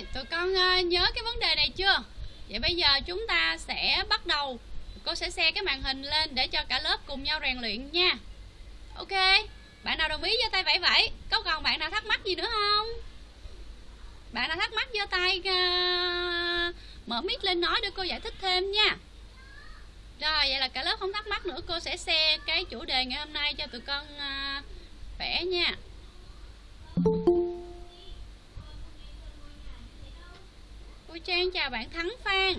Rồi, tụi con ờ, nhớ cái vấn đề này chưa? Vậy bây giờ chúng ta sẽ bắt đầu. Cô sẽ xe cái màn hình lên để cho cả lớp cùng nhau rèn luyện nha. Ok, bạn nào đồng ý giơ tay vẫy vẫy? Có còn bạn nào thắc mắc gì nữa không? Bạn nào thắc mắc giơ tay uh, Mở mic lên nói để cô giải thích thêm nha. Rồi, vậy là cả lớp không thắc mắc nữa. Cô sẽ xe cái chủ đề ngày hôm nay cho tụi con uh, vẽ nha. Cô Trang chào bạn Thắng Phan.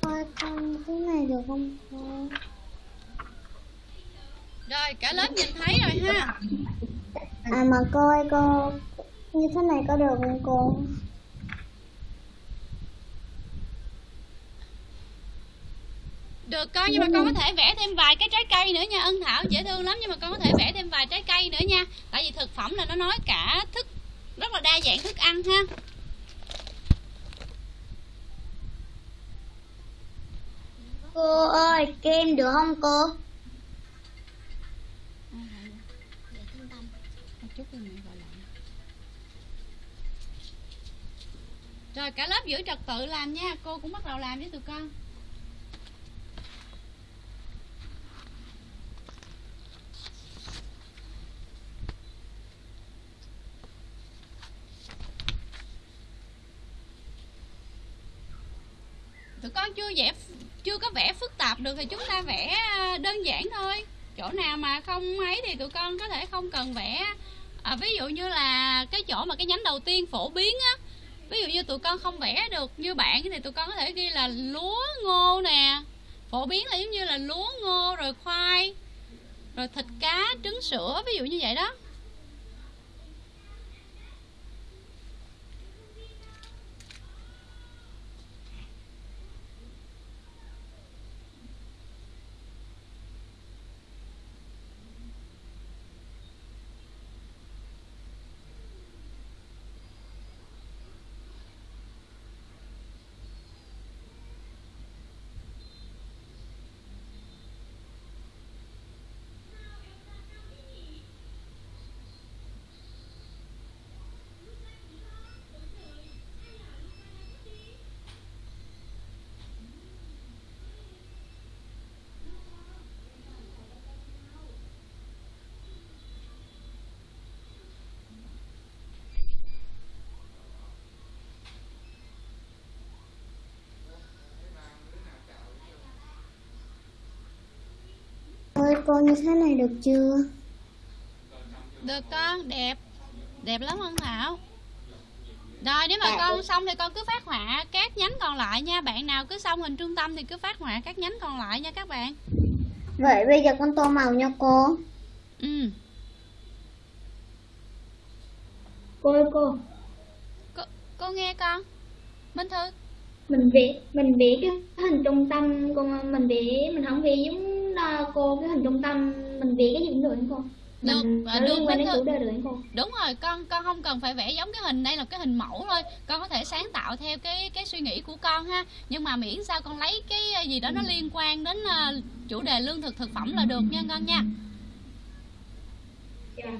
Con cái này được không? Cô? Rồi cả lớp nhìn thấy rồi ha. À mà cô ơi cô Như thế này có được không cô? Được con nhưng mà con có thể vẽ thêm vài cái trái cây nữa nha. Ân Thảo dễ thương lắm nhưng mà con có thể vẽ thêm vài trái cây nữa nha. Tại vì thực phẩm là nó nói cả thức rất là đa dạng thức ăn ha. Cô ơi kem được không cô? Rồi cả lớp giữ trật tự làm nha. Cô cũng bắt đầu làm với tụi con. Tụi con chưa vẽ chưa có vẽ phức tạp được thì chúng ta vẽ à, đơn giản thôi. Chỗ nào mà không ấy thì tụi con có thể không cần vẽ. À, ví dụ như là cái chỗ mà cái nhánh đầu tiên phổ biến á ví dụ như tụi con không vẽ được như bạn thì tụi con có thể ghi là lúa ngô nè. Phổ biến là giống như là lúa ngô, rồi khoai, rồi thịt cá, trứng sữa, ví dụ như vậy đó Ơi cô như thế này được chưa? Được con, đẹp. Đẹp lắm Hân Thảo. Rồi nếu mà con xong thì con cứ phát họa các nhánh còn lại nha. Bạn nào cứ xong hình trung tâm thì cứ phát họa các nhánh còn lại nha các bạn. Vậy bây giờ con tô màu nha cô. Ừ. Cô ơi cô. Cô, cô nghe con. Minh Thư. Mình vẽ mình vẽ cái hình trung tâm con mình vẽ mình không vẽ giống cô cái hình trung tâm mình vẽ cái gì cũng được không cô? Được, Mình à, nó được, quan đến chủ đề được không? Đúng rồi, con con không cần phải vẽ giống cái hình đây là cái hình mẫu thôi. Con có thể sáng tạo theo cái cái suy nghĩ của con ha. Nhưng mà miễn sao con lấy cái gì đó nó liên quan đến à, chủ đề lương thực thực phẩm là được nha con nha. Dạ.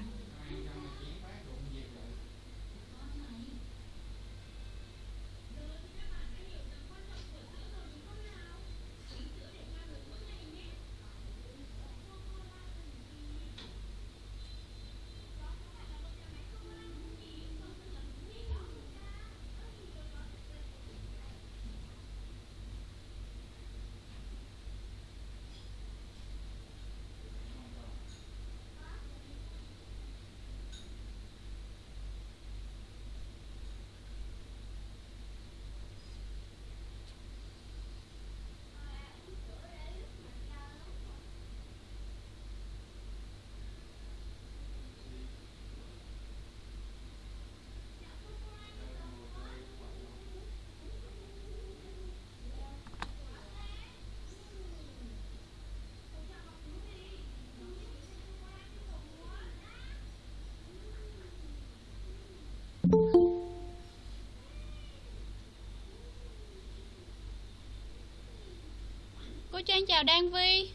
Cô Trang chào Đan Vi.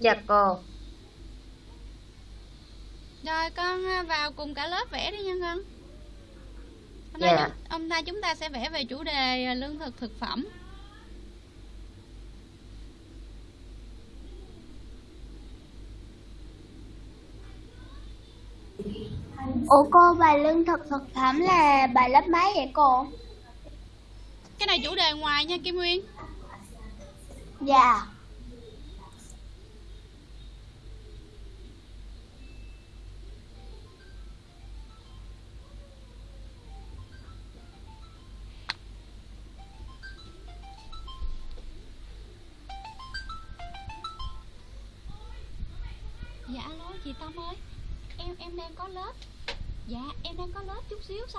Dạ cô. Rồi con à, vào cùng cả lớp vẽ đi nha con. Hôm nay, Dạ. chúng- hôm nay chúng ta sẽ vẽ về chủ đề à, lương thực thực phẩm Ủa cô bài lương thực thực phẩm là bài lớp mấy vậy cô? Cái này chủ đề ngoài nha Kim Nguyên Dạ. Dạ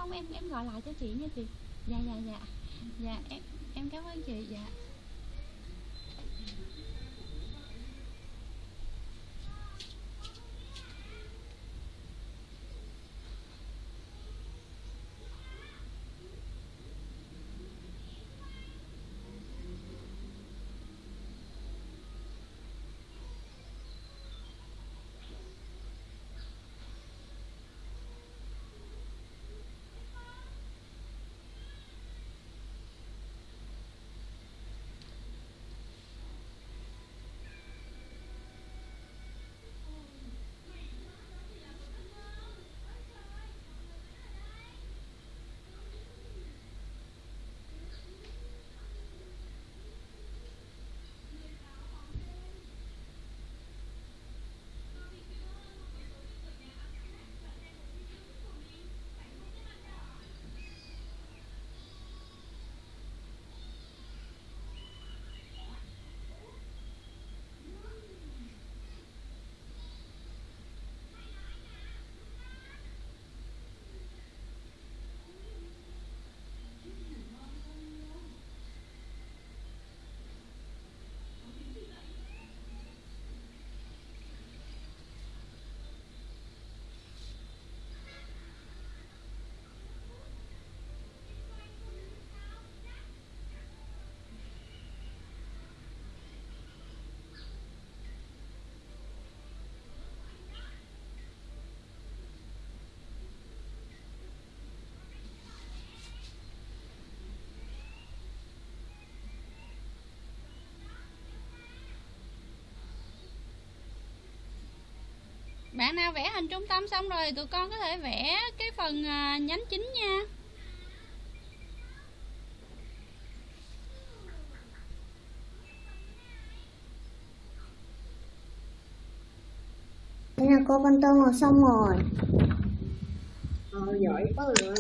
xong em em gọi lại cho chị nha chị. Dạ dạ dạ. Dạ em em cảm ơn chị. Dạ. Bạn nào vẽ hình trung tâm xong rồi tụi con có thể vẽ cái phần à, nhánh chính nha. Thế là cô con tôm ngồi xong rồi. Ờ, giỏi quá rồi.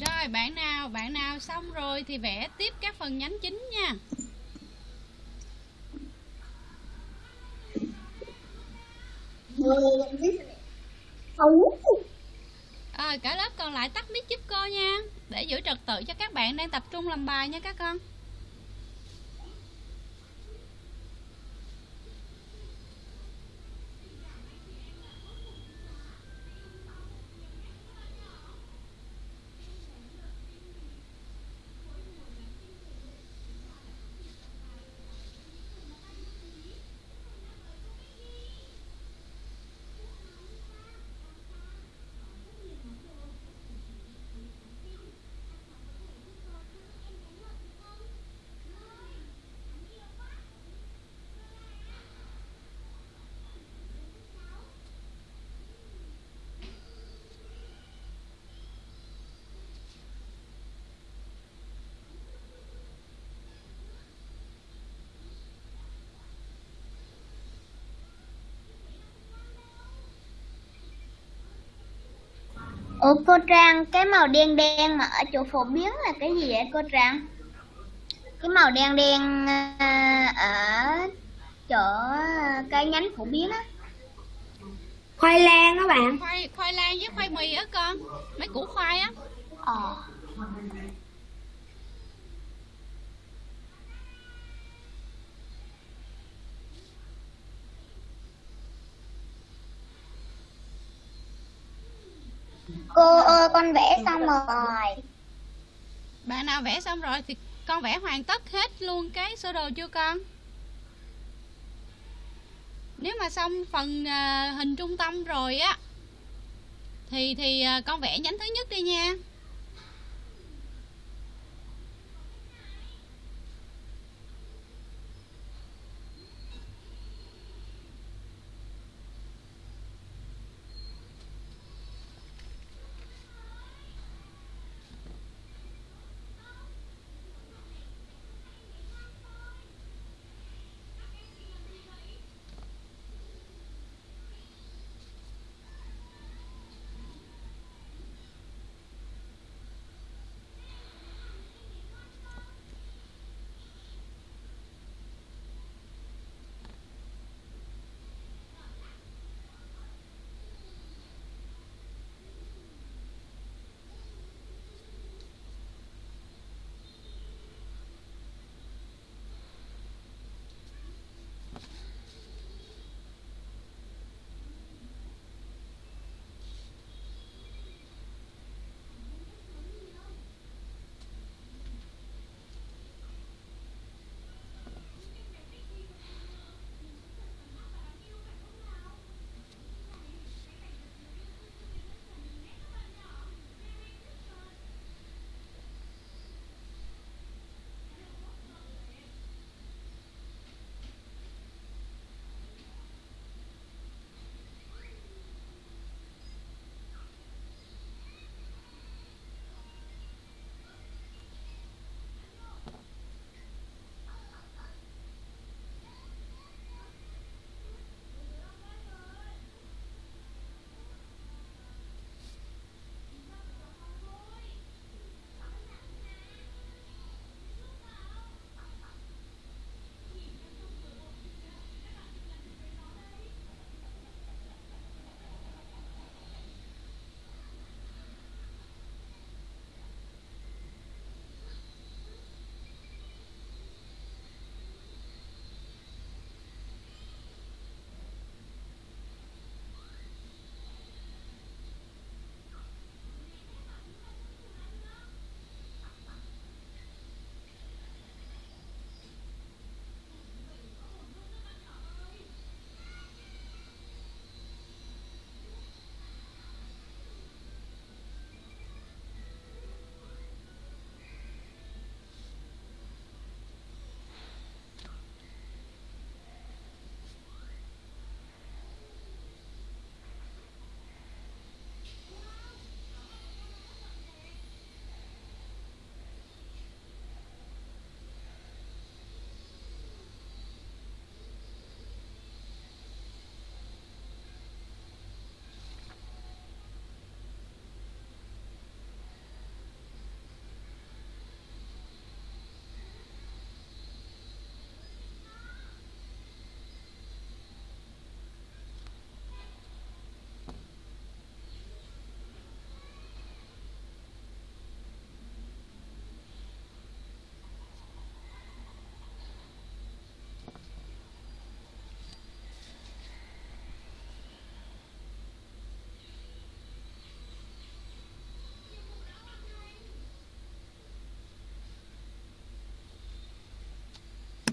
Rồi bạn nào bạn nào xong rồi thì vẽ tiếp các phần nhánh chính nha Không. Cả lớp còn lại tắt mic giúp cô nha Để giữ trật tự cho các bạn đang tập trung làm bài nha các con Ủa cô Trang, cái màu đen đen mà ở chỗ phổ biến là cái gì vậy cô Trang? Cái màu đen đen à, ở chỗ cái nhánh phổ biến á. Khoai lang đó bạn. Khoai khoai lang với khoai mì á con Mấy củ khoai á Ờ. Cô ơi con vẽ xong rồi. bạn nào vẽ xong rồi thì con vẽ hoàn tất hết luôn cái sơ đồ chưa con nếu mà xong phần à, hình trung tâm rồi á thì thì à, con vẽ nhánh thứ nhất đi nha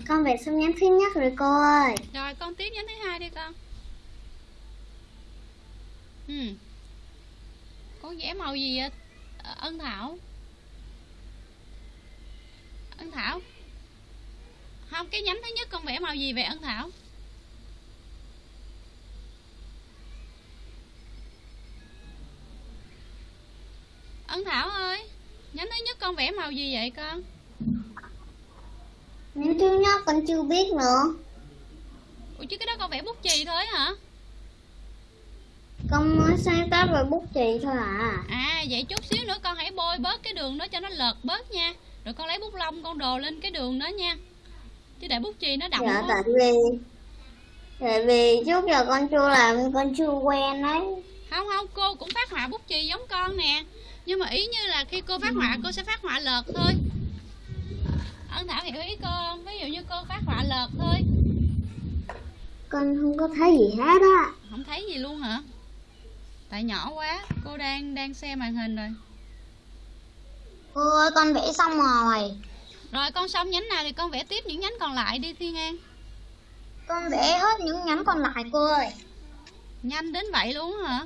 Con vẽ xong nhánh thứ nhất rồi cô ơi. rồi, con tiếp nhánh thứ hai đi con. Ừ. Con vẽ màu gì vậy? Ờ, ân thảo. Ân thảo. Không, cái nhánh thứ nhất con vẽ màu gì vậy, ân thảo? Ân thảo ơi, nhánh thứ nhất con vẽ màu gì vậy con? Nhánh thứ nhất con chưa biết nữa. ủa chứ cái đó con vẽ bút chì thôi hả? Con mới sáng tác về bút chì thôi à. À vậy chút xíu nữa con hãy bôi bớt cái đường đó cho nó lợt bớt nha. Rồi con lấy bút lông con đồ lên cái đường đó nha. Chứ để bút chì nó đậm Dạ tại vì Tại vì trước giờ con chưa làm con chưa quen đấy. Không không cô cũng phát họa bút chì giống con nè. Nhưng mà ý như là khi cô phát họa cô sẽ phát họa lợt thôi Ân Thảo hiểu ý cô không? Ví dụ như cô phát họa lợt thôi. Con không có thấy gì hết á. Không thấy gì luôn hả? tại nhỏ quá cô đang đang xem màn hình rồi. Cô ơi con vẽ xong rồi. Rồi con xong nhánh nào thì con vẽ tiếp những nhánh còn lại đi Thiên An Con vẽ hết những nhánh còn lại cô ơi. Nhanh đến vậy luôn hả?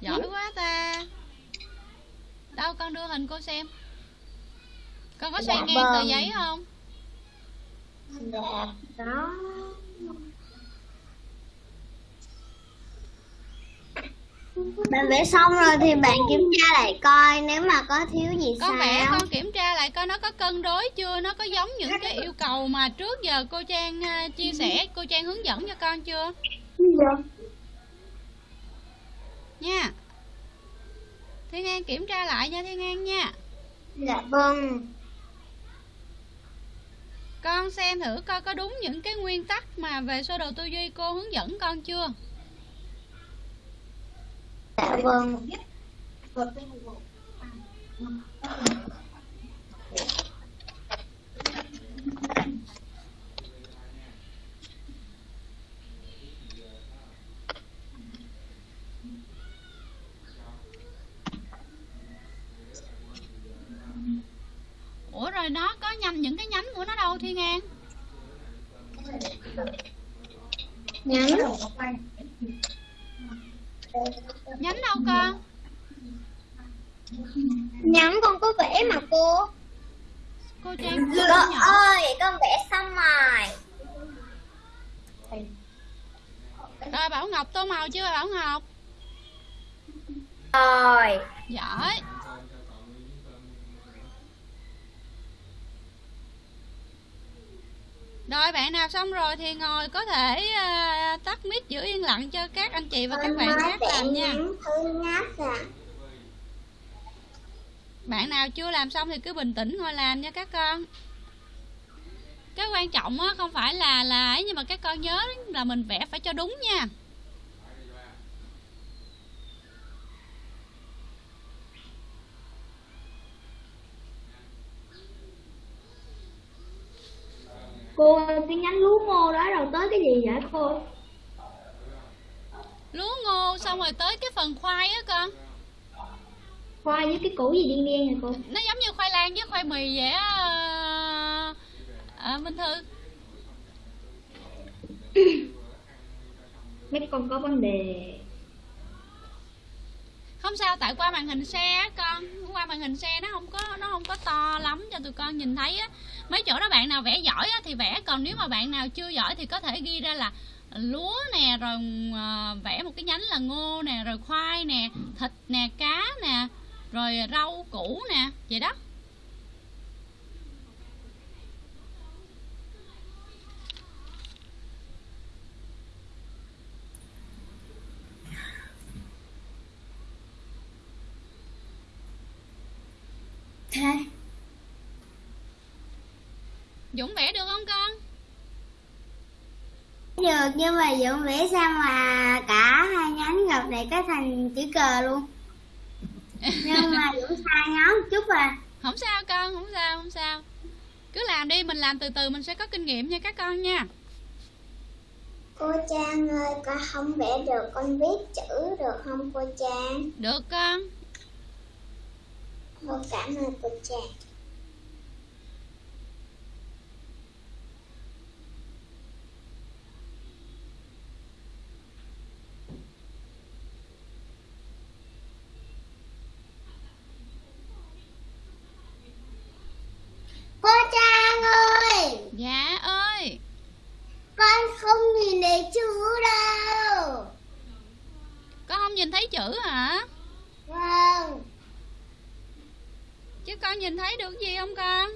Giỏi quá ta. Đâu con đưa hình cô xem con có xoay Dạ ngang tờ vâng. giấy không? Dạ đó Bạn vẽ xong rồi thì bạn kiểm tra lại coi nếu mà có thiếu gì con sao. vẽ con kiểm tra lại coi nó có cân đối chưa? Nó có giống những cái yêu cầu mà trước giờ cô trang à, chia sẻ cô trang hướng dẫn cho con chưa? Nha. Thiên an kiểm tra lại nha thiên an nha. Dạ vâng con xem thử coi có đúng những cái nguyên tắc mà về sơ đồ tư duy cô hướng dẫn con chưa? Dạ vâng ủa rồi nó có nhằm những cái nhánh của nó đâu thiên an Nhánh nhánh đâu con Nhánh con có vẽ mà cô cô trang Cô ơi con vẽ xong rồi rồi bảo ngọc tô màu chưa bảo ngọc Rồi giỏi rồi bạn nào xong rồi thì ngồi có thể à, tắt mic giữ yên lặng cho các anh chị và các bạn khác làm nha. bạn nào chưa làm xong thì cứ bình tĩnh ngồi làm nha các con. Cái quan trọng á không phải là là ấy nhưng mà các con nhớ là mình vẽ phải cho đúng nha Cô ơi, cái nhánh lúa ngô đó rồi tới cái gì vậy cô? lúa ngô xong rồi tới cái phần khoai á con. Khoai với cái củ gì đen đen này cô? nó giống như khoai lang với khoai mì vậy á à, minh thư. Mấy con có vấn đề. Không sao tại qua màn hình xe á con. Qua màn hình xe nó không có nó không có to lắm cho tụi con nhìn thấy á mấy chỗ đó bạn nào vẽ giỏi á thì vẽ, còn nếu mà bạn nào chưa giỏi thì có thể ghi ra là lúa nè, rồi ờ, vẽ một cái nhánh là ngô nè, rồi khoai nè, thịt nè, cá nè, rồi rau củ nè, vậy đó. Thế dũng vẽ được không con? Được nhưng mà Dũng vẽ sao mà cả hai nhánh gặp lại cái thành chữ cờ luôn. Nhưng mà Dũng sai nhóm chút à. Không sao con không sao không sao. Cứ làm đi mình làm từ từ mình sẽ có kinh nghiệm nha các con nha. Cô Trang ơi con không vẽ được con viết chữ được không cô Trang? Được con. Cô cảm ơn cô Trang Cô Trang ơi dạ ơi Con không nhìn thấy chữ đâu con không nhìn thấy chữ hả? Vâng. Chứ con nhìn thấy được gì không con?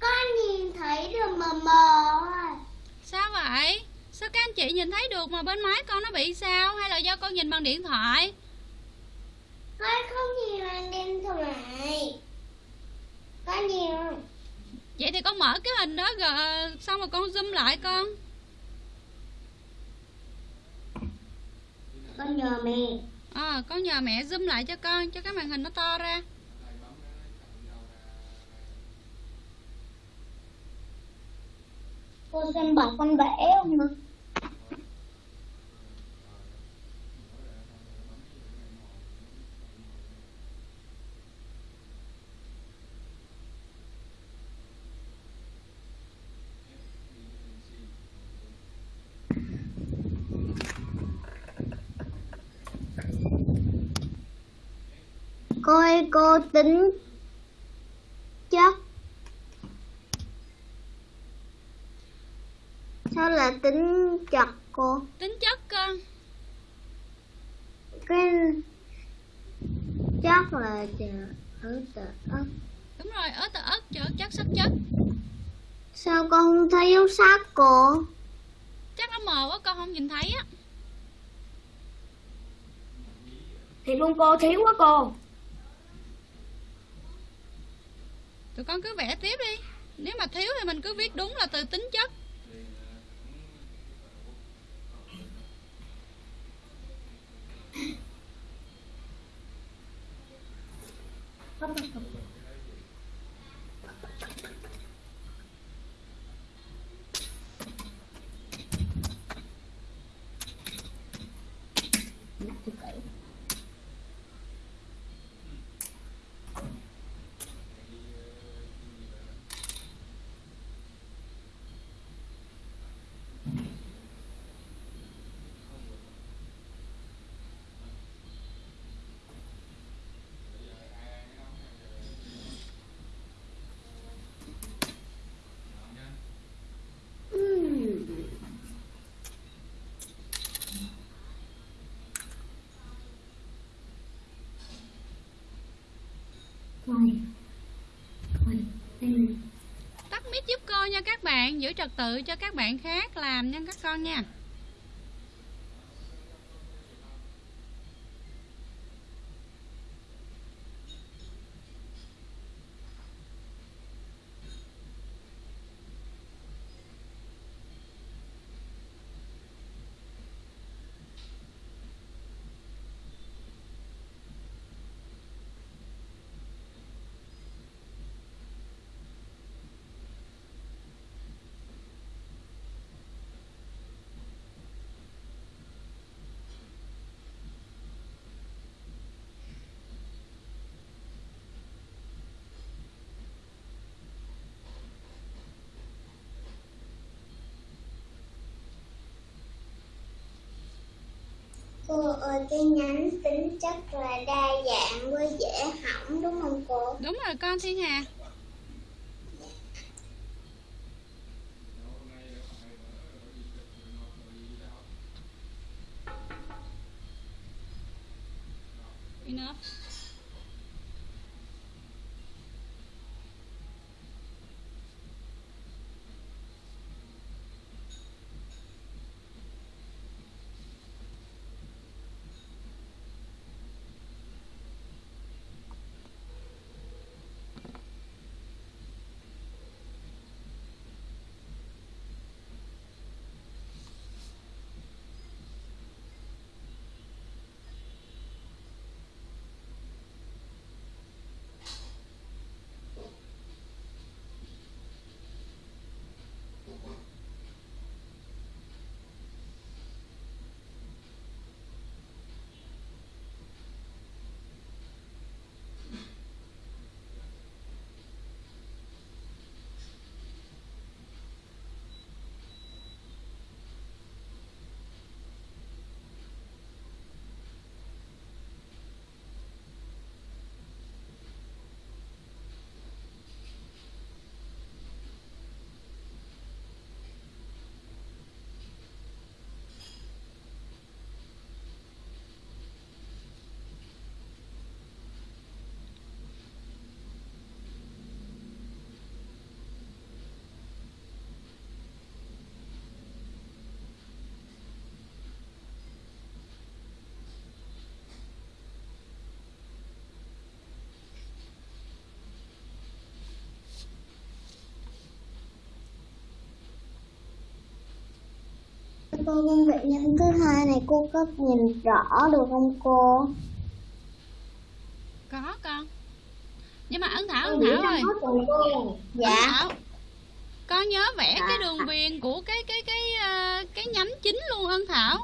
Con nhìn thấy được mờ mờ à. sao vậy? Sao các anh chị nhìn thấy được mà bên máy con nó bị sao? Hay là do con nhìn bằng điện thoại? Con không thoại Con nhìn vậy thì con mở cái hình đó rồi xong rồi con zoom lại con. Con nhờ mẹ. À, con nhờ mẹ zoom lại cho con cho cái màn hình nó to ra. Cô xem bảo con vẽ không Cô tính chất Sao là tính chặt cô? tính chất con Cái chắc là chợ ở tờ ấp. đúng rồi ớt tờ ớt cho chất sắc chất Sao con không thấy dấu sát cô? chắc nó mờ quá con không nhìn thấy á Thì luôn cô thiếu quá cô. Tụi con cứ vẽ tiếp đi nếu mà thiếu thì mình cứ viết đúng là từ tính chất Rồi. Rồi, tắt mic giúp cô nha các bạn, giữ trật tự cho các bạn khác làm nha các con nha. Cô ơi, cái nhánh tính chất là đa dạng với dễ hỏng đúng không cô? đúng rồi con thiên hà cô công việc nhân thứ hai này cô có nhìn rõ được không cô? có con nhưng mà ấn thảo ấn thảo ơi. Dạ. Ấn thảo con nhớ vẽ Dạ. cái đường viền của cái cái cái ờ, cái nhánh chính luôn ân thảo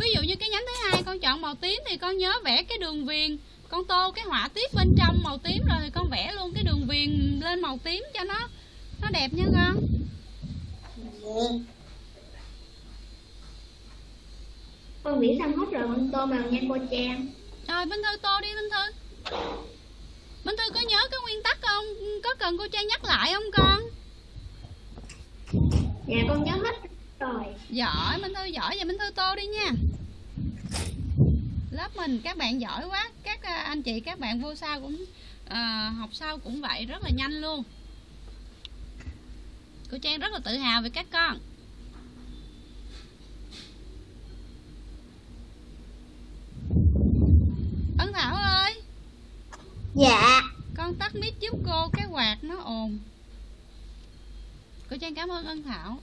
ví dụ như cái nhánh thứ hai con chọn màu tím thì con nhớ vẽ cái đường viền con tô cái họa tiết bên trong màu tím rồi thì con vẽ luôn cái đường viền lên màu tím cho nó nó đẹp nha con Con nghĩ xong hết rồi con tô màu nha cô Trang. rồi Minh Thư tô đi Minh Thư. Minh Thư có nhớ cái nguyên tắc không? Có cần cô Trang nhắc lại không con? Dạ con nhớ hết rồi. giỏi Minh Thư giỏi. Vậy Minh Thư tô đi nha. Lớp mình các bạn giỏi quá. Các à, anh chị các bạn vô sau cũng à, học sau cũng vậy rất là nhanh luôn. Cô Trang rất là tự hào về các con Ân Thảo ơi. Dạ. con tắt mic giúp cô cái quạt nó ồn. Cô Trang cảm ơn Ân Thảo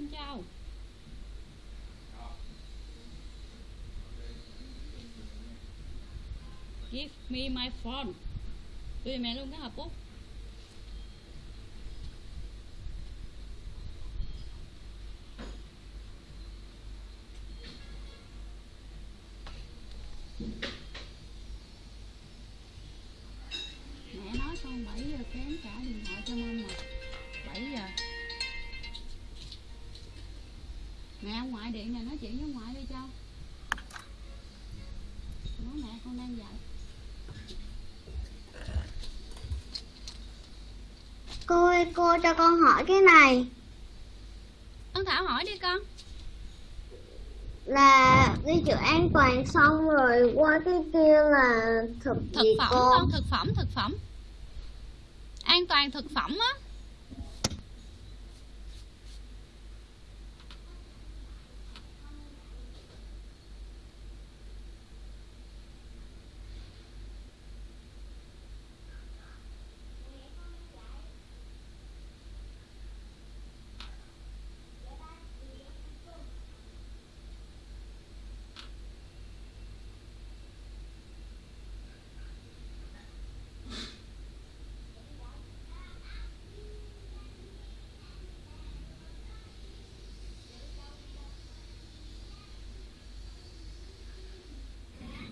Minh Châu Give me my phone. Tôi mẹ luôn cái hộp bút Mẹ nói con 7 giờ kém trả điện thoại cho mama. 7 giờ. Mẹ ông ngoại điện này nói chuyện với ngoại đi cho. Nói mẹ con đang dạy Cô ơi, cô cho con hỏi cái này. Ân Thảo hỏi đi con. Là ghi chữ an toàn xong rồi qua cái kia là thực, Thực phẩm cô? con, thực phẩm, thực phẩm. An toàn thực phẩm á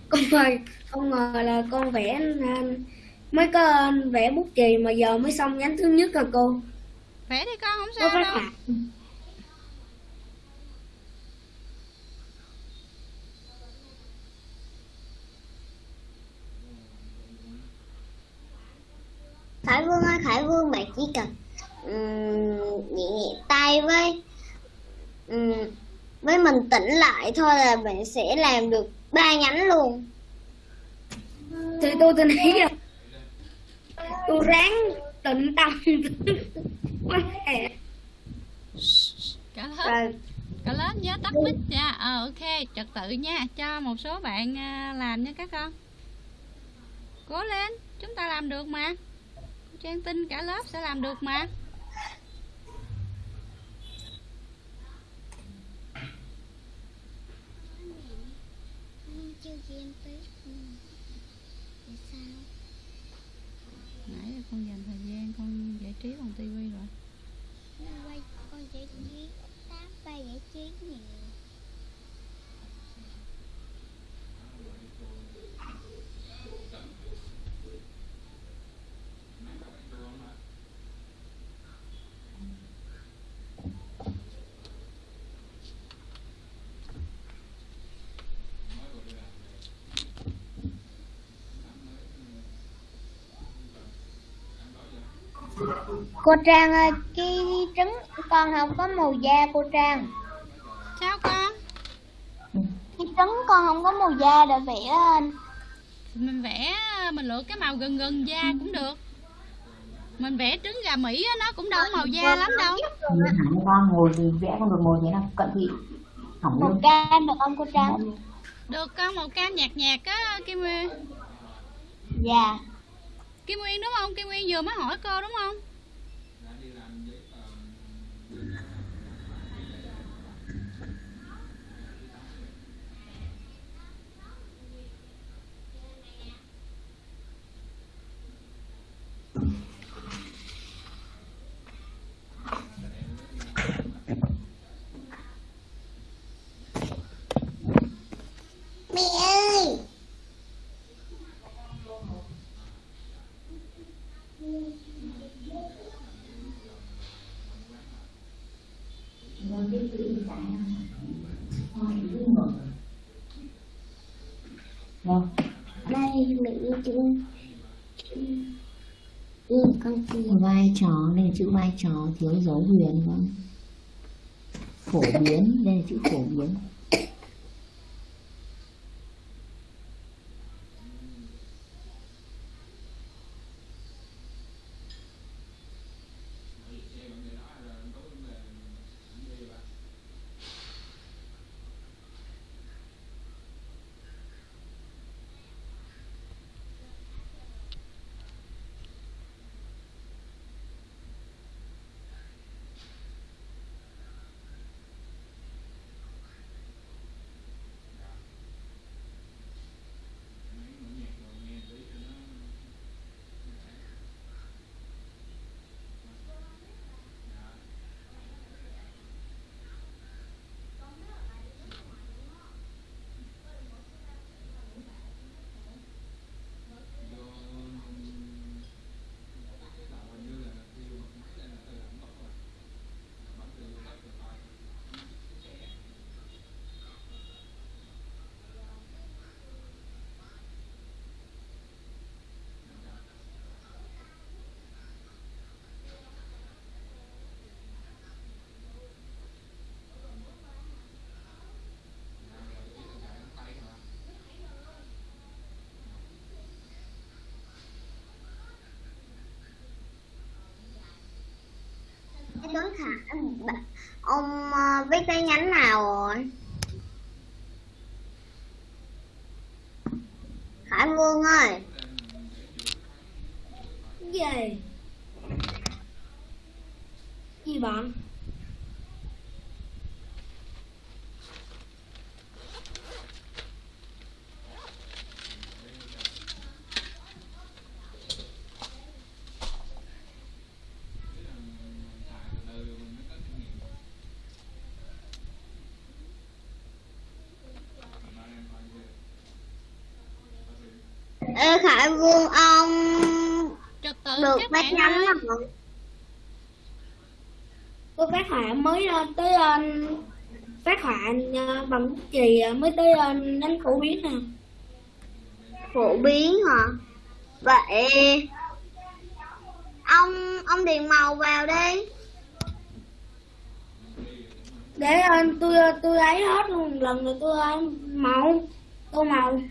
con ơi không ngờ là con vẽ à, mới có vẽ bút chì mà giờ mới xong nhánh thứ nhất rồi cô. Vẽ đi con, không sao đâu. phạt Khải Vương ơi, Khải Vương bạn chỉ cần um, nhẹ nhẹ tay với ừm, với mình tỉnh lại thôi là bạn sẽ làm được ba nhánh luôn. thì tôi tin ý rồi tôi ráng tịnh tâm. Quá. Cả lớp, cả lớp nhớ tắt mic nha. Ờ ok, trật tự nha. Cho một số bạn à, làm nha các con. Cố lên, chúng ta làm được mà. Cô Trang tin cả lớp sẽ làm được mà Nãy giờ con dành thời gian con giải trí bằng tivi rồi. Con giải trí, tám ba giải trí nhiều. Cô Trang ơi, cái trứng con không có màu da cô Trang. sao con Cái trứng con không có màu da để vẽ lên. mình vẽ mình lựa cái màu gần gần da cũng được mình vẽ trứng gà mỹ nó cũng đâu màu da lắm đâu hẳn con ngồi thì vẽ không được ngồi thế nào cận thị Màu cam được không cô Trang? được con màu cam nhạt nhạt á kim nguyên Dạ kim nguyên đúng không? Kim nguyên vừa mới hỏi cô đúng không Mẹ ơi. Vâng. Chữ Ừ, con kia. vai trò đây là chữ vai trò thiếu dấu huyền vâng phổ biến đây là chữ phổ biến hả? Ông ờ, viết cái nhánh nào rồi? Khải Vương ơi, Gì? Gì bạn? Ê Khải Vương ông trật tự được các phát bạn nhánh ơi rồi. Tôi phát họa mới ờ, tới ờ, phát họa ờ, bằng bút chì ờ, mới tới ờ, nhánh phổ biến nè. phổ biến hả? Vậy ông ông điền màu vào đi. Để ờ, tôi ờ, tôi ấy hết luôn một lần rồi tôi ờ, màu tô màu.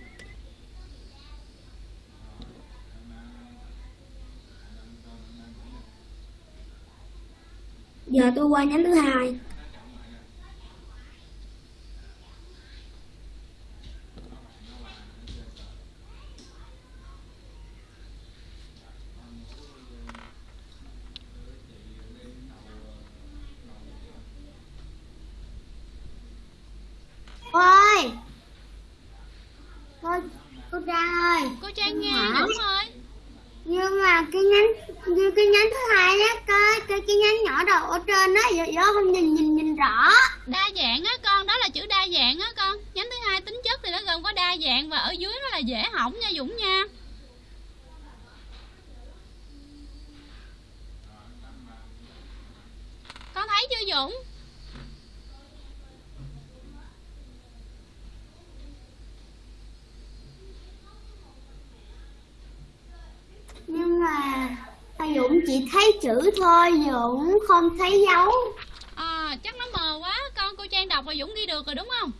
Giờ tôi qua nhánh thứ hai. Cô ơi. Cô cô Trang ơi. cô trang nghe Hả? đúng rồi nhưng mà cái nhánh như cái nhánh thứ hai á cái cái cái nhánh nhỏ đầu ở trên á giờ giờ không nhìn nhìn nhìn rõ. Đa dạng á con, đó là chữ đa dạng á con. Nhánh thứ hai tính chất thì nó gồm có đa dạng và ở dưới nó là dễ hỏng nha dũng nha con thấy chưa dũng nhưng mà thầy Dũng cũng chỉ thấy chữ thôi Dũng không thấy dấu. À, chắc nó mờ quá con cô trang đọc và dũng ghi được rồi đúng không?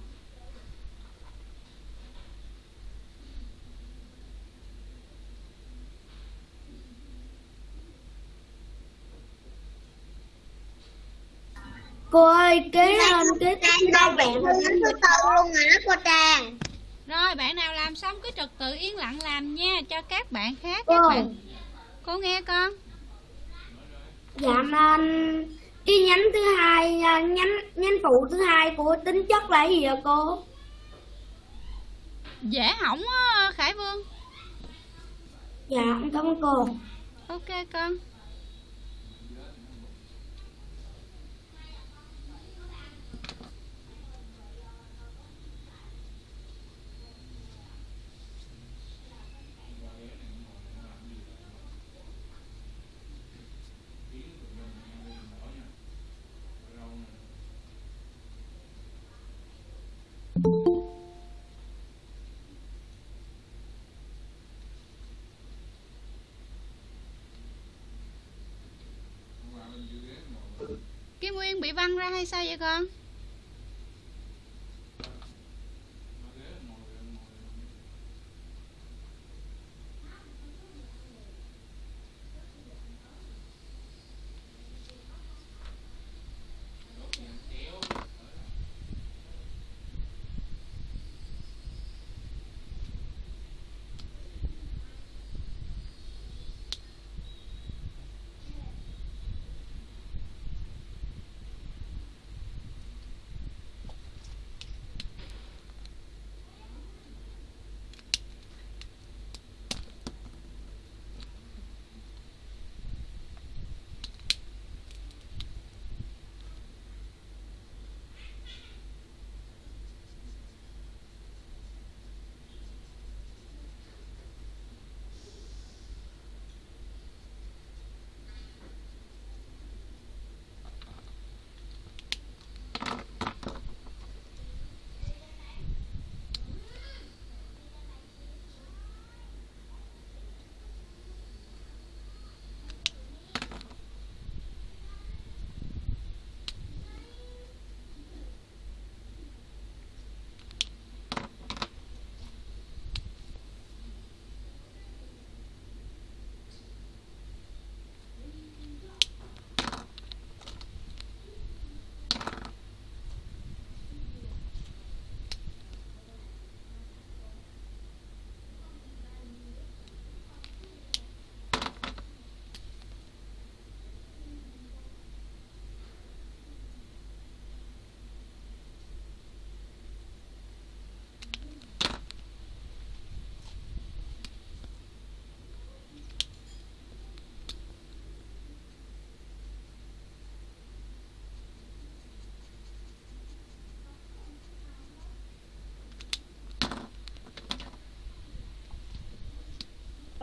Cô ơi kế lên kế Trang đâu bạn thứ tư luôn rồi đó cô Trang? Rồi bạn nào làm xong cứ trật tự yên lặng làm nha cho các bạn khác Cô. các bạn cô nghe con Dạ nên cái nhánh thứ hai à, nhánh nhánh phụ thứ hai của tính chất là gì vậy cô? dễ hỏng á khải vương Dạ em cảm ơn cô. ok con cái Nguyên bị văng ra hay sao vậy con?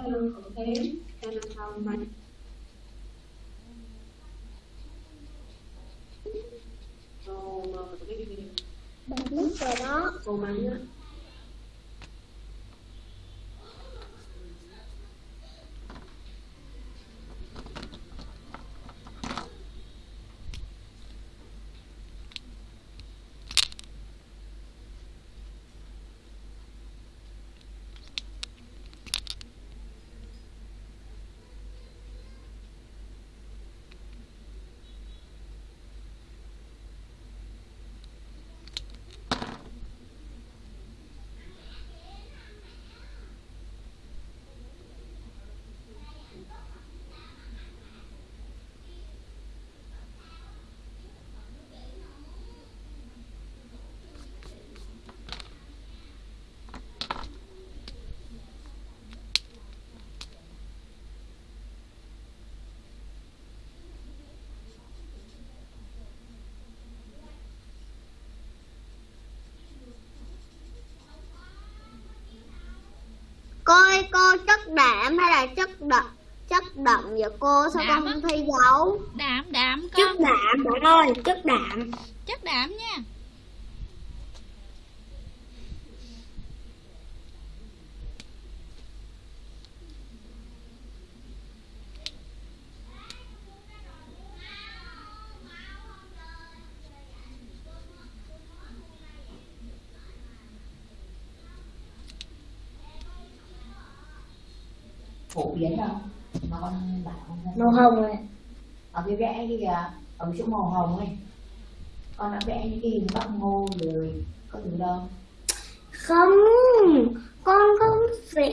hello campaign and the Child Mind Cô ơi cô chất đạm hay là chất đậm chất đậm vậy cô sao Đạm con không thấy dấu Đạm đạm Chất con đạm bạn ơi, chất đạm. Chất đạm nha biến đâu. Mà con bảo con ra. Màu hồng rồi ở cái vẽ kia kìa ở chỗ màu hồng ấy. Con đã vẽ những cái hình bắp ngô rồi. Có từ đâu. Không con không vẽ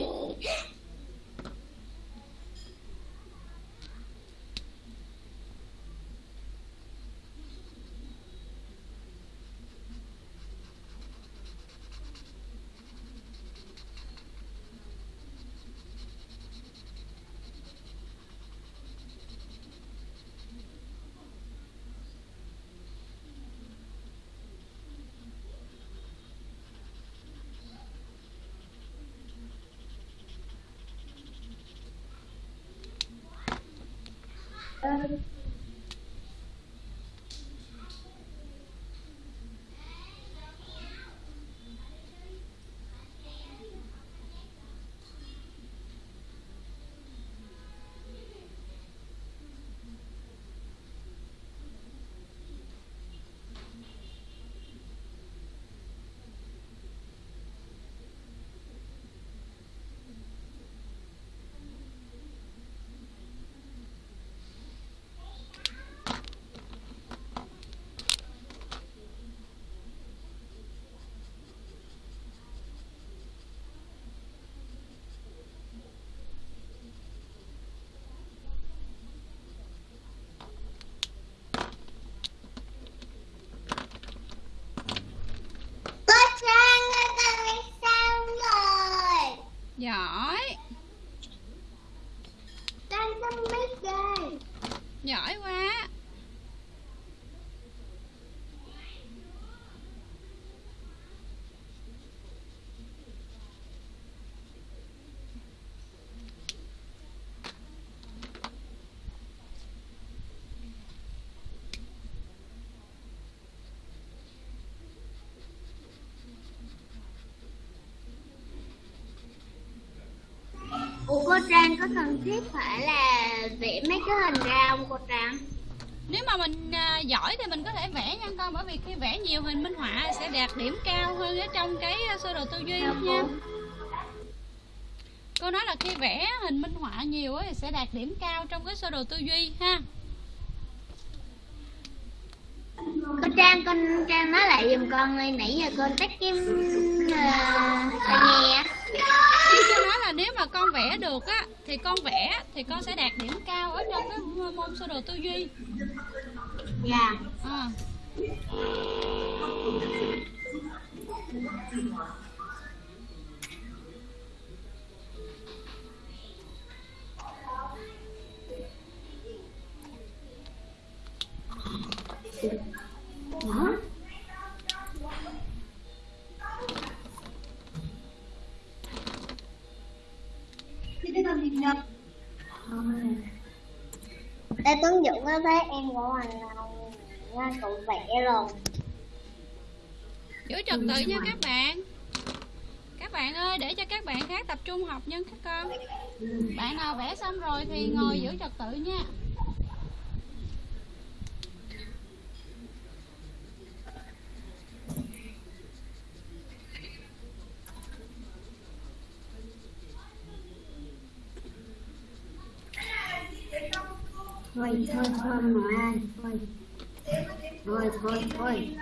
cô Trang có cần thiết phải là vẽ mấy cái hình ra không cô Trang? nếu mà mình à, giỏi thì mình có thể vẽ nha con bởi vì khi vẽ nhiều hình minh họa sẽ đạt điểm cao hơn ở trong cái sơ đồ tư duy Dạ nha cô. cô nói là khi vẽ hình minh họa nhiều thì sẽ đạt điểm cao trong cái sơ đồ tư duy ha Cô Trang, con Trang nói lại giùm con ơi, nãy giờ con tắt cái uh, tai nghe. Nếu mà con vẽ được á, thì con vẽ, thì con sẽ đạt điểm cao ở trong cái môn sơ đồ tư duy Dạ. Liên nhân Ê, Tuấn Dũng có thấy em của mình là cậu vẽ rồi. giữ trật tự nha các bạn. Các bạn ơi, để cho các bạn khác tập trung học nha các con. Bạn nào vẽ xong rồi thì ngồi giữ trật tự nha thôi thôi thôi mà ơi thôi thôi thôi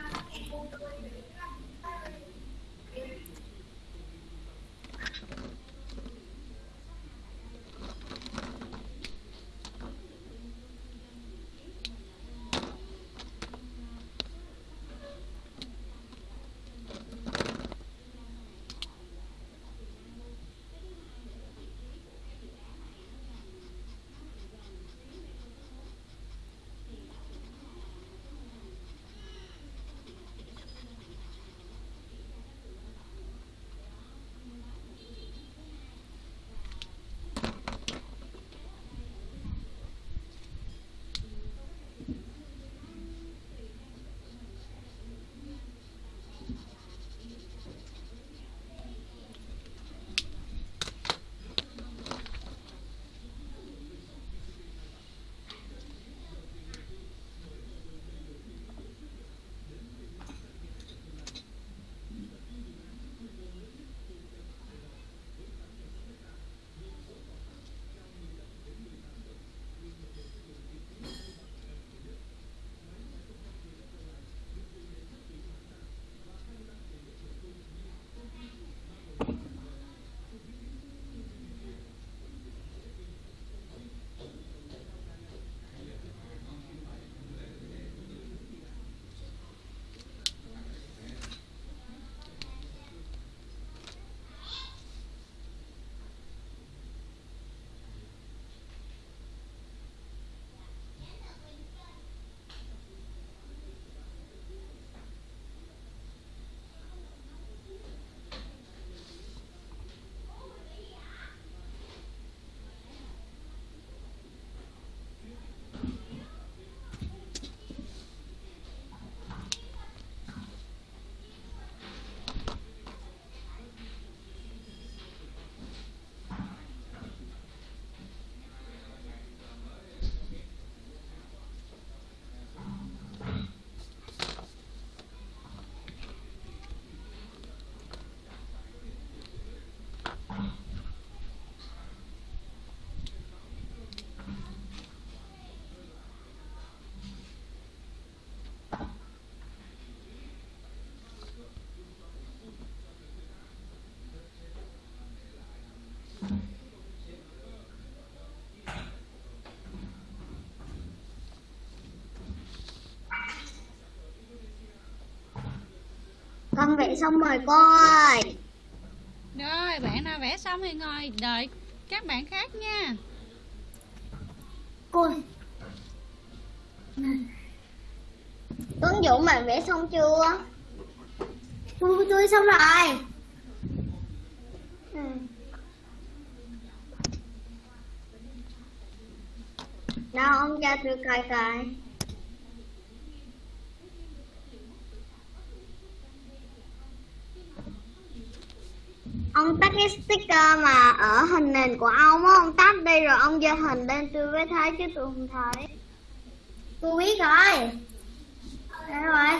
Con vẽ xong rồi cô ơi. Rồi, bạn nào vẽ xong thì ngồi đợi các bạn khác nha. Cô Tuấn Dũng bạn vẽ xong chưa? tôi tôi xong rồi. Ừ. Đâu ông cho tôi coi coi. Ông tắt cái mà ở hình nền của ông á, ông tắt đi rồi ông giơ hình lên tôi mới thấy chứ tôi không thấy. Tôi biết rồi. Đây rồi.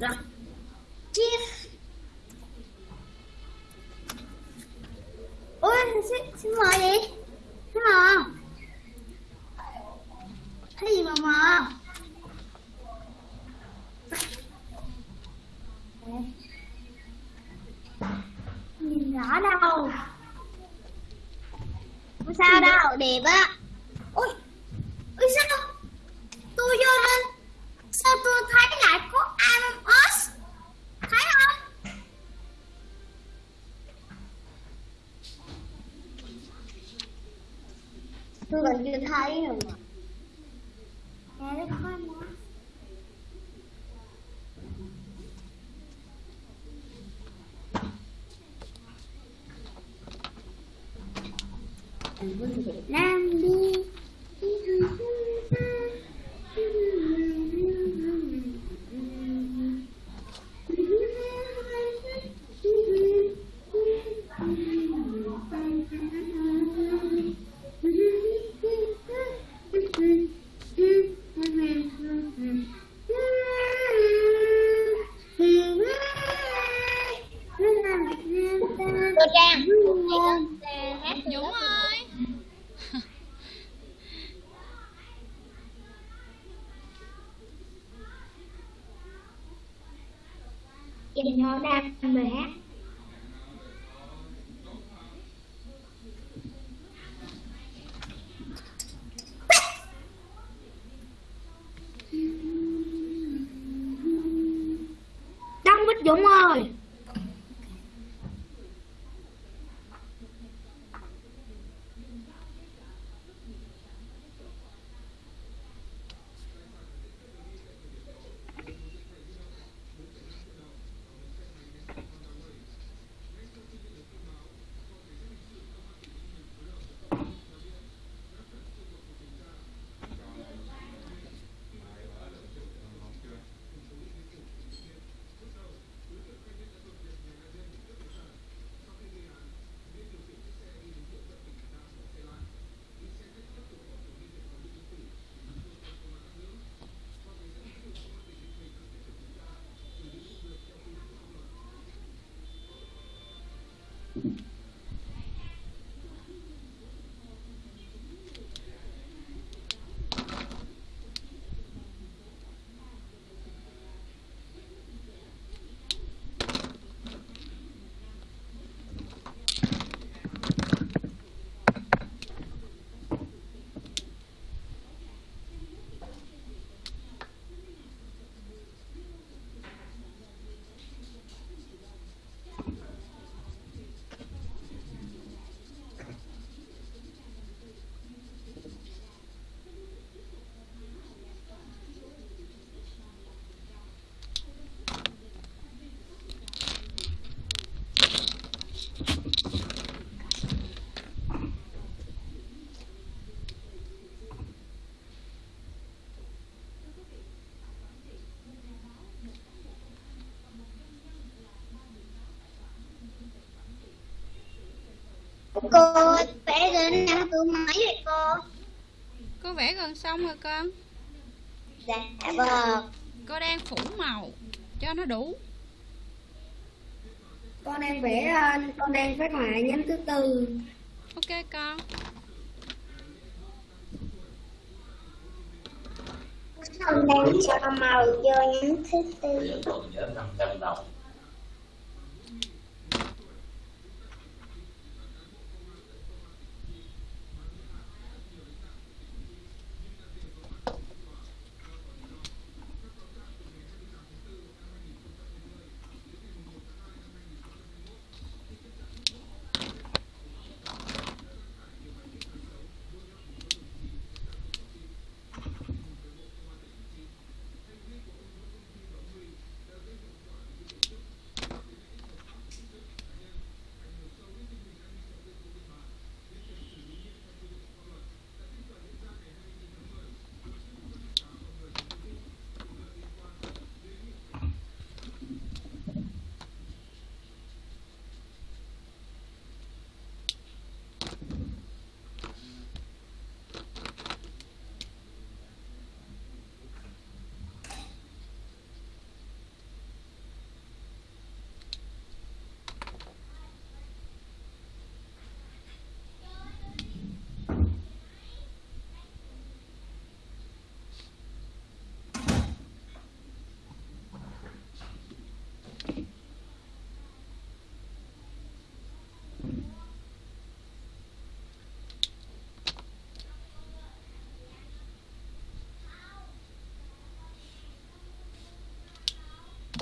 Rồi. Chief. Ôi, xin, xin mời gì? Xin mời. Cái gì mà mờ? Nó đâu. Không sao đâu, đẹp á. Ôi, ôi sao? Tôi vô lên. Sao tôi thấy lại có Among Us? Thấy không? Tôi còn chưa thấy rồi mà. Nè, đây có Among Us. Việt Nam đi Cô Trang. Hát Dũng ơi. Chị nó đang về Mm-hmm. Cô vẽ đến năm tôi mấy vậy cô? Cô vẽ gần xong rồi con. Dạ vâng. Cô đang phủ màu cho nó đủ. Con đang vẽ Con đang phát họa nhánh thứ tư Ok con. Con đang cho màu vô nhánh thứ tư.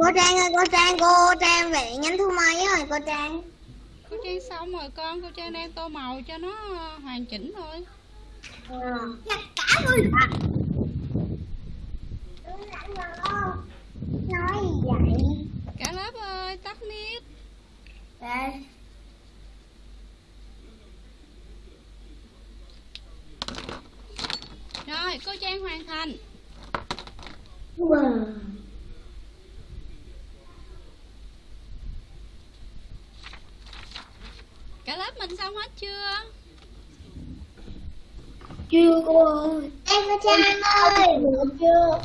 Cô Trang ơi, cô Trang, cô Trang vẽ nhánh thu mấy rồi cô Trang. cô trang xong rồi con cô trang đang tô màu cho nó hoàn chỉnh thôi. Nhặt cả luôn Nói gì vậy? cả lớp ơi tắt mic Đây rồi cô trang hoàn thành Wow. cả lớp mình xong hết chưa Chưa cô ơi. Em cô Trang ơi. Chưa.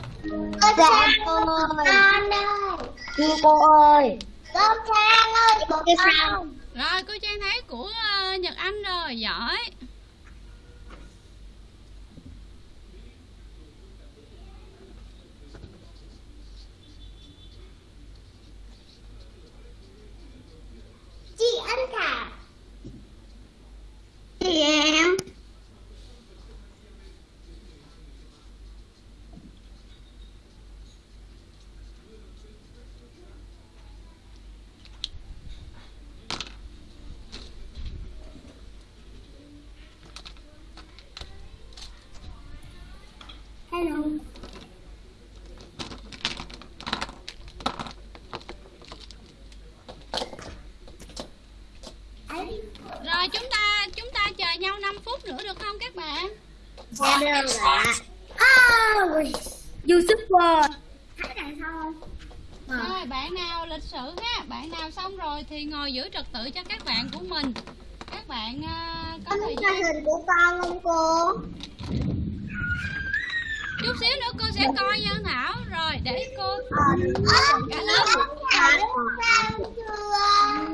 Cô Trang cô ơi. Con ơi. Chưa cô ơi. Cô Trang ơi, cô Trang. rồi cô trang thấy của ờ, nhật anh rồi giỏi Chị Ân Thảo. Chị em. Hello rồi chúng ta chúng ta chờ nhau 5 phút nữa được không các bạn Dạ được ạ. Ôi YouTuber. Thấy đằng sau không? rồi bạn nào lịch sự ha. Bạn nào xong rồi thì ngồi giữ trật tự cho các bạn của mình. Các bạn ờ, có thời gian. cho hình của con không cô? chút xíu nữa cô sẽ coi nha Thảo rồi để cô Ơ, cả lớp.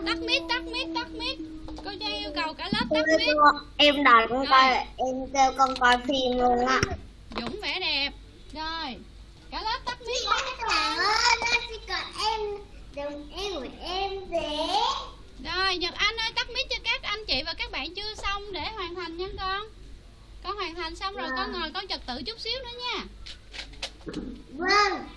tắt mic tắt mic tắt mic. Cô Trang yêu cầu cả lớp tắt mic. Em đòi con coi, em kêu con coi phim luôn á. Dũng vẽ đẹp rồi cả lớp tắt mic Các bạn ơi, nó chỉ cần em, đừng em của em vẽ. rồi Nhật Anh ơi tắt mic cho các anh chị và các bạn chưa xong để hoàn thành nha con con hoàn thành xong rồi con ngồi con trật tự chút xíu nữa nha Vâng.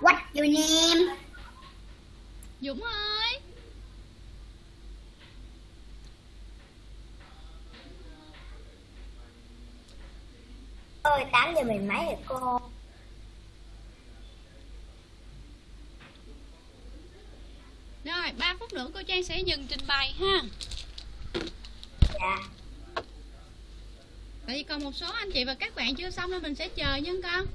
What your name? Dũng ơi Ơi, 8 giờ mười mấy rồi cô. rồi 3 phút nữa cô Trang sẽ dừng trình bày ha Dạ. tại vì còn một số anh chị và các bạn chưa xong nên mình sẽ chờ nha con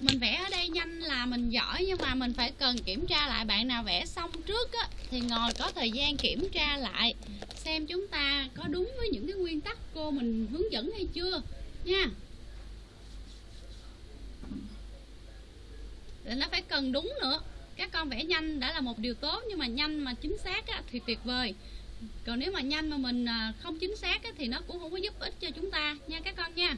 mình vẽ ở đây nhanh là mình giỏi nhưng mà mình phải cần kiểm tra lại bạn nào vẽ xong trước á, thì ngồi có thời gian kiểm tra lại xem chúng ta có đúng với những cái nguyên tắc cô mình hướng dẫn hay chưa nha. Để nó phải cần đúng nữa. Các con vẽ nhanh đã là một điều tốt nhưng mà nhanh mà chính xác á, thì tuyệt vời. Còn nếu mà nhanh mà mình à, không chính xác á, thì nó cũng không có giúp ích cho chúng ta nha các con nha.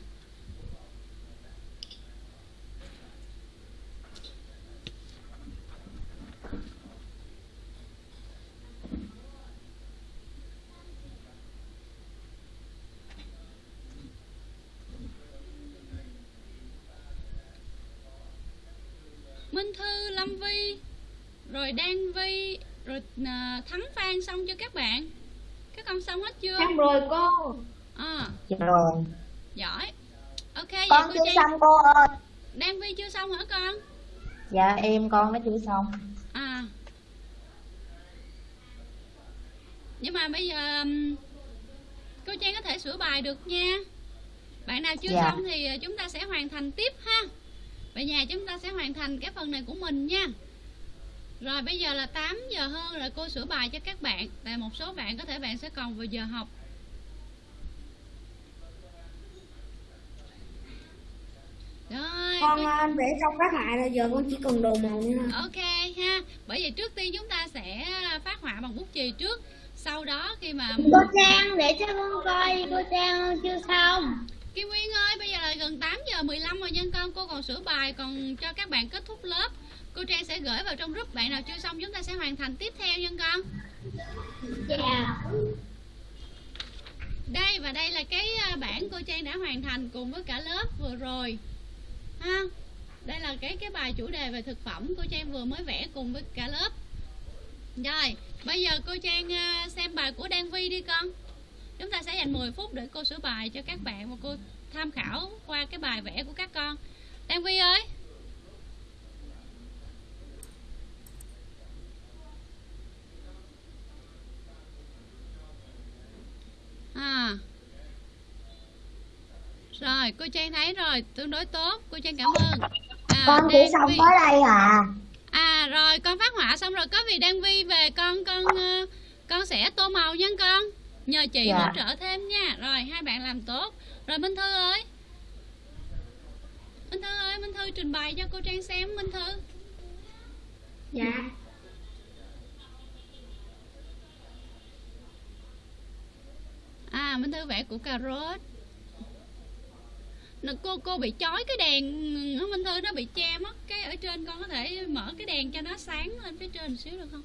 Vi rồi Đan Vi rồi à, Thắng Phan xong chưa các bạn? Các con xong hết chưa? Xong rồi cô. À. rồi. Giỏi. Ok con vậy chưa Trang... xong cô ơi. Đan Vi chưa xong hả con? Dạ em con nó chưa xong. À. Nhưng mà bây giờ cô Trang có thể sửa bài được nha. Bạn nào chưa dạ. xong thì à, chúng ta sẽ hoàn thành tiếp ha về nhà chúng ta sẽ hoàn thành cái phần này của mình nha. Rồi bây giờ là 8 giờ hơn rồi cô sửa bài cho các bạn. Tại một số bạn có thể bạn sẽ còn vào giờ học. Rồi con cô- ờ, để xong phát họa rồi giờ con chỉ cần đồ màu nữa. Ok ha. Bởi vậy trước tiên chúng ta sẽ phát họa bằng bút chì trước. Sau đó khi mà Cô Trang để cho con coi cô Trang chưa xong. Kim Nguyên ơi bây giờ là gần 8 giờ 15 rồi nhân con. Cô còn sửa bài còn cho các bạn kết thúc lớp. Cô Trang sẽ gửi vào trong group Bạn nào chưa xong chúng ta sẽ hoàn thành tiếp theo nhân con. Dạ. Đây và đây là cái à, bản cô Trang đã hoàn thành cùng với cả lớp vừa rồi. Ha Đây là cái cái bài chủ đề về thực phẩm. Cô Trang vừa mới vẽ cùng với cả lớp. Rồi bây giờ cô Trang à, xem bài của Đan Vi đi con Chúng ta sẽ dành 10 phút để cô sửa bài cho các bạn Và cô tham khảo qua cái bài vẽ của các con. Đan Vi ơi! À. Rồi cô Trang thấy rồi Tương đối tốt Cô Trang cảm ơn. À, con chỉ xong Vi- tới đây à À rồi con phát họa xong rồi có vì Đan Vi về con con ờ, con sẽ tô màu nha con nhờ chị Dạ. hỗ trợ thêm nha. Rồi hai bạn làm tốt. Rồi Minh Thư ơi. Minh Thư ơi Minh Thư trình bày cho cô Trang xem Minh Thư. Dạ. À Minh Thư vẽ của cà rốt Nè, cô cô bị chói cái đèn Minh Thư nó bị che mất cái ở trên. Con có thể mở cái đèn cho nó sáng lên phía trên một xíu được không?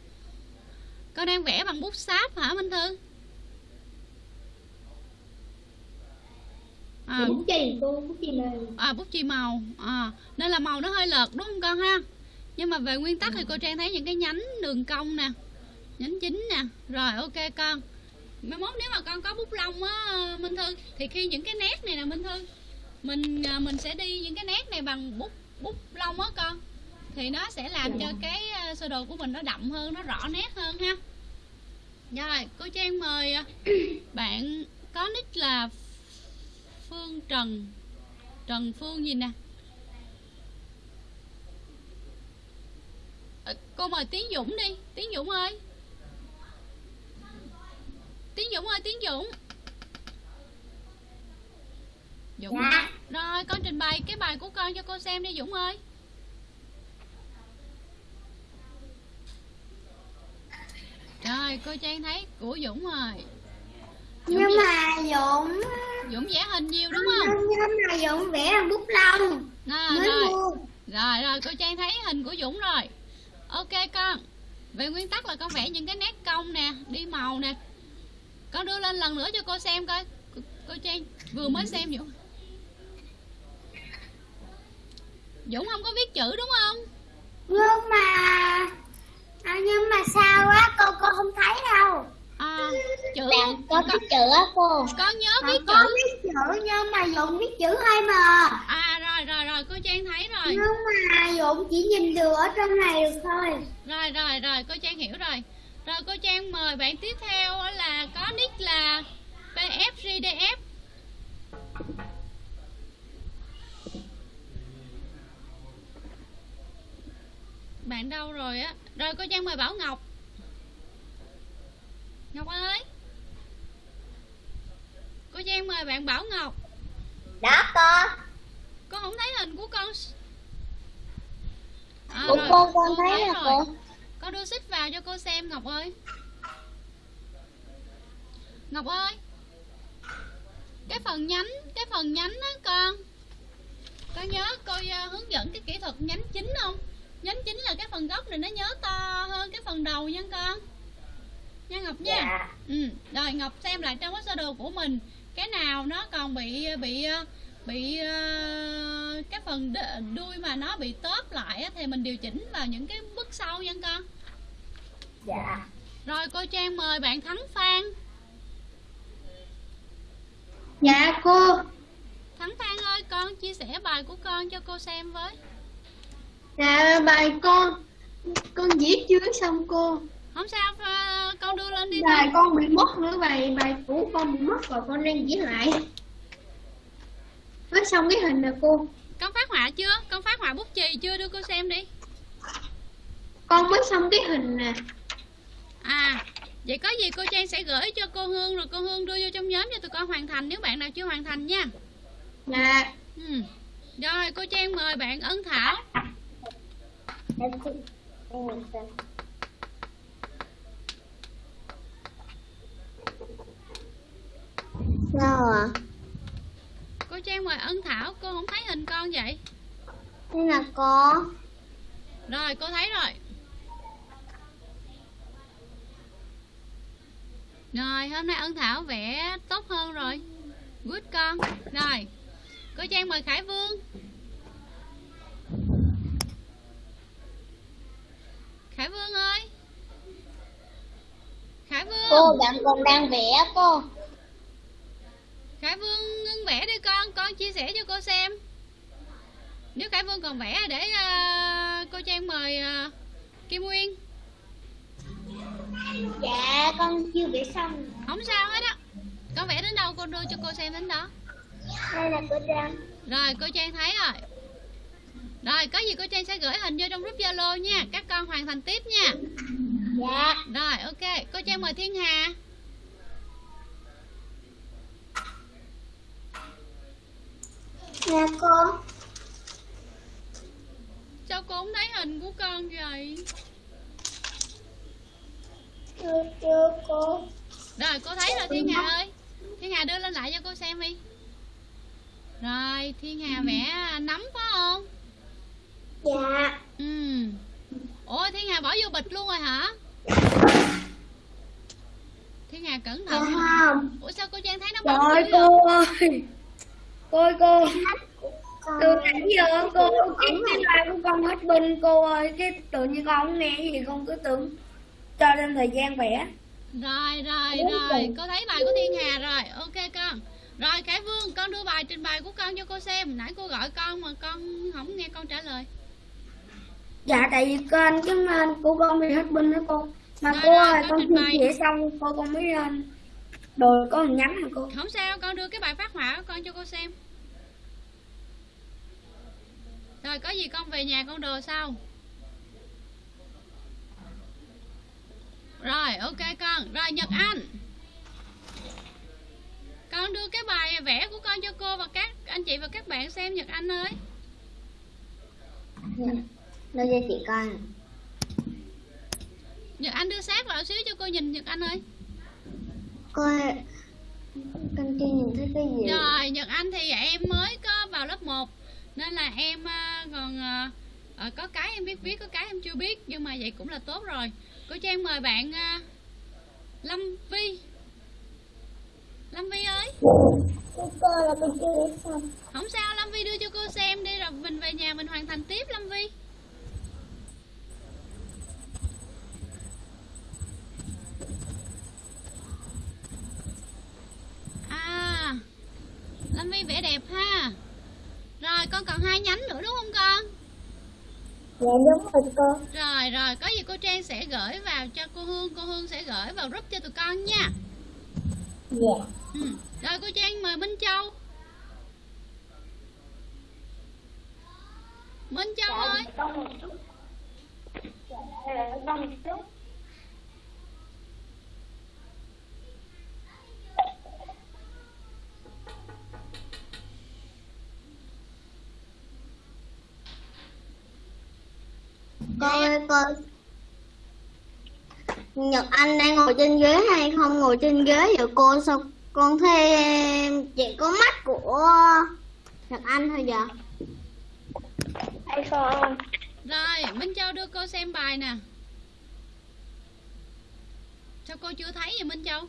Con đang vẽ bằng bút sáp hả Minh Thư à, bút chì cô bút chì màu. À bút chì màu. À, nên là màu nó hơi lợt đúng không con ha? Nhưng mà về nguyên tắc thì cô trang thấy những cái nhánh đường cong nè nhánh chính nè. Rồi ok con. Mai mốt nếu mà con có bút lông á minh thư thì khi những cái nét này nè minh thư mình à, mình sẽ đi những cái nét này bằng bút bút lông á con. Thì nó sẽ làm cho cái à, sơ đồ của mình nó đậm hơn nó rõ nét hơn ha. Rồi cô trang mời à, bạn có nick là phương trần. Trần phương gì nè? Ờ, cô mời tiến dũng đi. Tiến dũng ơi. Tiến dũng ơi tiến dũng. Dũng. Dạ. rồi con trình bày cái bài của con cho cô xem đi dũng ơi. Rồi cô trang thấy của dũng rồi dũng, nhưng mà dũng dũng vẽ hình nhiều đúng không? nhưng mà dũng vẽ bằng bút lông à, mới rồi. mua. Rồi rồi cô Trang thấy hình của Dũng rồi. Ok con. Về nguyên tắc là con vẽ những cái nét cong nè Đi màu nè. Con đưa lên lần nữa cho cô xem coi. Cô, cô Trang vừa mới xem Dũng. Dũng không có viết chữ đúng không? Nhưng mà à, nhưng mà sao á cô cô không thấy đâu à, Chữ Bạn có biết chữ á cô. con nhớ Mà viết có chữ. viết chữ nhưng mà dũng viết chữ hơi mờ À rồi rồi rồi cô Trang thấy rồi. Nhưng mà dũng chỉ nhìn được ở trong này được thôi. Rồi rồi rồi cô Trang hiểu rồi. Rồi cô Trang mời bạn tiếp theo là có nick là PFGDF Bạn đâu rồi á? Rồi cô Trang mời Bảo Ngọc Ngọc ơi. Cô Trang mời bạn Bảo Ngọc. Đó cô. Con không thấy hình của con. À, Của rồi, cô con thấy thấy là rồi. cô. Con đưa xích vào cho cô xem Ngọc ơi. Ngọc ơi. Cái phần nhánh Cái phần nhánh á con. Con nhớ cô ờ, hướng dẫn cái kỹ thuật nhánh chính không? Nhánh chính là cái phần gốc này nó nhớ to hơn cái phần đầu nha con Nha Ngọc nha Dạ. ừ. Rồi Ngọc xem lại trong cái sơ đồ của mình Cái nào nó còn bị bị bị ờ, cái phần đuôi mà nó bị tóp lại á, thì mình điều chỉnh vào những cái bước sau nha con Dạ. rồi cô Trang mời bạn Thắng Phan dạ cô Thắng Phan ơi con chia sẻ bài của con cho cô xem với dạ bài con con viết chưa xong cô không sao à, con đưa lên đi bài con. bị mất nữa bài bài cũ con bị mất rồi con đang diễn lại. Phát xong cái hình rồi cô. Con phát họa chưa? Con phát họa bút chì chưa? Đưa cô xem đi. Con mới xong cái hình nè. À vậy có gì cô trang sẽ gửi cho cô hương rồi cô hương đưa vô trong nhóm cho tụi con hoàn thành nếu bạn nào chưa hoàn thành nha. Là ừ. rồi cô trang mời bạn ân thảo Em thích em nhìn xem Sao à? cô trang mời ân thảo cô không thấy hình con vậy? Đây là có. Rồi cô thấy rồi. Rồi hôm nay ân thảo vẽ tốt hơn rồi. Good con. Rồi cô trang mời khải vương. Khải vương ơi. Khải vương. Cô bạn còn đang vẽ cô khải vương ngưng vẽ đi con con chia sẻ cho cô xem. Nếu khải vương còn vẽ để à, cô trang mời à, kim nguyên. Dạ con chưa vẽ xong. Không sao hết á. Con vẽ đến đâu con đưa cho cô xem đến đó. Đây là cô Trang. Rồi cô trang thấy rồi. Rồi có gì cô trang sẽ gửi hình vô trong group zalo nha. Các con hoàn thành tiếp nha. Dạ. Rồi ok. Cô trang mời thiên hà Dạ cô sao cô không thấy hình của con vậy? Chưa chưa cô rồi cô thấy rồi thiên hà ơi. Thiên hà đưa lên lại cho cô xem đi. Rồi thiên hà vẽ nấm phải không? Dạ. Ừ. Ủa thiên hà bỏ vô bịch luôn rồi hả? Thiên hà cẩn thận không. Ủa sao cô trang thấy nó bẩn Trời dữ vậy? Cô ơi Cô. Con Từ nãy giờ cô cái cái bài của con hết pin cô ơi. Cái tự nhiên con không nghe gì con cứ tưởng cho thêm thời gian vẽ rồi rồi rồi. cô thấy bài của thiên hà rồi. Ok con. Rồi khải vương con đưa bài trình bày của con cho cô xem. Nãy cô gọi con mà con không nghe con trả lời. Dạ tại vì kênh cái mail của con bị hết pin đó cô. Mà Rồi, cô rồi, ơi con con chia sẻ xong cô con mới lên Rồi có hình nhắn hả cô. Không sao con đưa cái bài phát họa của con cho cô xem rồi có gì con về nhà con đồ sau? Rồi ok con. Rồi nhật anh. Con đưa cái bài vẽ của con cho cô và các anh chị và các bạn xem nhật anh ơi. Đưa cho chị coi. Nè. nhật anh đưa sát vào xíu cho cô nhìn nhật anh ơi. Coi Con chưa nhìn thấy cái gì? Rồi, Nhật Anh thì em mới có vào lớp 1 Nên là em à, còn à, à, có cái em biết viết, có cái em chưa biết Nhưng mà vậy cũng là tốt rồi. Cô Trang mời bạn Lâm Vi. Lâm Vi ơi. Cô coi là con chưa vẽ xong Không sao, Lâm Vi đưa cho cô xem đi Rồi mình về nhà mình hoàn thành tiếp Lâm Vi. À Lâm Vi vẽ đẹp ha Rồi con còn hai nhánh nữa đúng không con? Dạ đúng rồi cô Rồi rồi có gì cô Trang sẽ gửi vào cho cô Hương Cô Hương sẽ gửi vào group cho tụi con nha. Dạ. Ừ. Rồi cô Trang mời Minh Châu. Minh Châu ơi. Con một chút. Dạ con Cô ơi cô Nhật Anh đang ngồi trên ghế hay không? Ngồi trên ghế vậy cô sao con thấy chỉ có mắt của Nhật Anh thôi vậy hay không? Rồi Minh Châu đưa cô xem bài nè. Sao cô chưa thấy vậy Minh Châu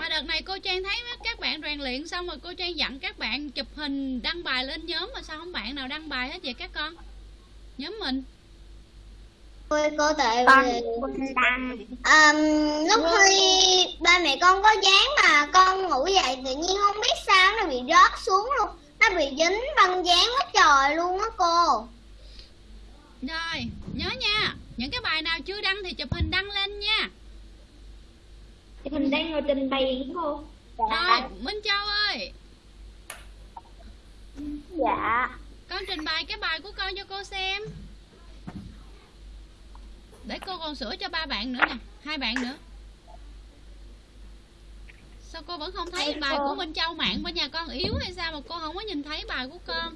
Mà đợt này cô Trang thấy các bạn rèn luyện xong rồi cô Trang dặn các bạn chụp hình đăng bài lên nhóm mà sao không bạn nào đăng bài hết vậy các con? Nhóm mình. Cô cô tại vì um, lúc khi ba mẹ con có dán mà con ngủ dậy tự nhiên không biết sao nó bị rớt xuống luôn. Nó bị dính băng dán quá trời luôn á cô. Rồi, nhớ nha Những cái bài nào chưa đăng thì chụp hình đăng lên nha mình đang ngồi trình bày đúng không? Rồi, Minh Châu ơi. Dạ. Con trình bày cái bài của con cho cô xem. Để cô còn sửa cho ba bạn nữa nè Hai bạn nữa. Sao cô vẫn không thấy Thầy bài cô. của Minh Châu mạng bên nhà con yếu hay sao mà cô không có nhìn thấy bài của con?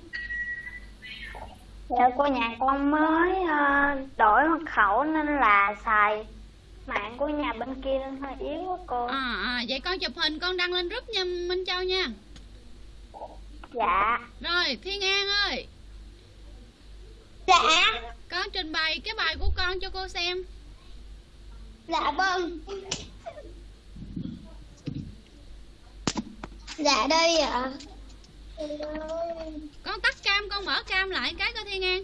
Dạ cô nhà con mới ờ, đổi mật khẩu nên là xài mạng của nhà bên kia nên hơi yếu quá cô. À, à vậy con chụp hình con đăng lên group nha Minh Châu nha. Dạ. Rồi Thiên An ơi. Dạ. Con trình bày cái bài của con cho cô xem. Dạ vâng. Dạ đây ạ. Con tắt cam con mở cam lại cái coi Thiên An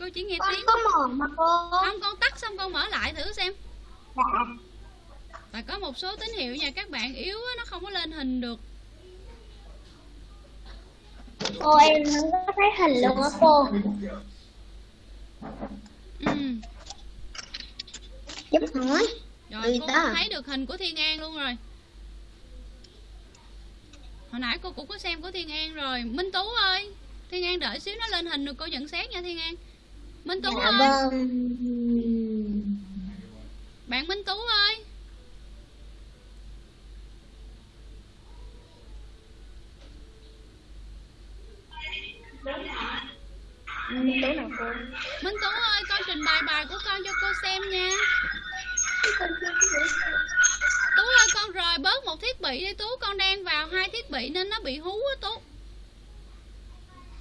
Cô chỉ nghe con tiếng. có mở mà cô. Không con tắt xong con mở lại thử xem Và có một số tín hiệu nha các bạn yếu á, nó không có lên hình được. Cô em không có thấy hình luôn á cô. Ừ. giúp hỏi. Rồi cô cũng thấy được hình của Thiên An luôn rồi. Hồi nãy cô cũng có xem của Thiên An rồi. Minh Tú ơi Thiên An đợi xíu nó lên hình rồi cô nhận xét nha Thiên An. Minh Tú dạ ơi. vâng Bạn Minh Tú ơi. Minh Tú nào cô? Minh Tú ơi con trình bày bài của con cho cô xem nha. Tú ơi con rời bớt một thiết bị đi Tú. Con đang vào hai thiết bị nên nó bị hú á Tú.